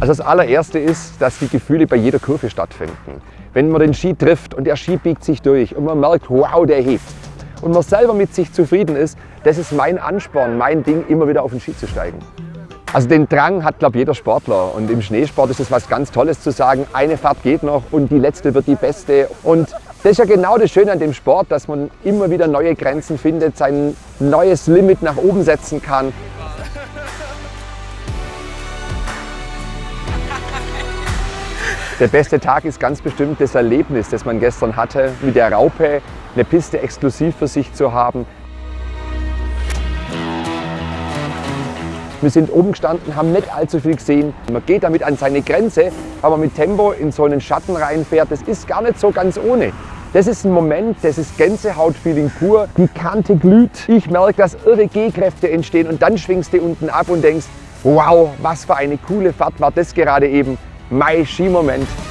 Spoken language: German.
Also das allererste ist, dass die Gefühle bei jeder Kurve stattfinden. Wenn man den Ski trifft und der Ski biegt sich durch und man merkt, wow, der hebt und man selber mit sich zufrieden ist, das ist mein Ansporn, mein Ding, immer wieder auf den Ski zu steigen. Also den Drang hat, glaube ich, jeder Sportler. Und im Schneesport ist es was ganz Tolles zu sagen, eine Fahrt geht noch und die letzte wird die beste. Und das ist ja genau das Schöne an dem Sport, dass man immer wieder neue Grenzen findet, sein neues Limit nach oben setzen kann. Der beste Tag ist ganz bestimmt das Erlebnis, das man gestern hatte, mit der Raupe eine Piste exklusiv für sich zu haben. Wir sind oben gestanden, haben nicht allzu viel gesehen. Man geht damit an seine Grenze, aber mit Tempo in so einen Schatten reinfährt, das ist gar nicht so ganz ohne. Das ist ein Moment, das ist Gänsehautfeeling pur. Die Kante glüht. Ich merke, dass irre G-Kräfte entstehen und dann schwingst du unten ab und denkst, wow, was für eine coole Fahrt war das gerade eben. My Ski-Moment.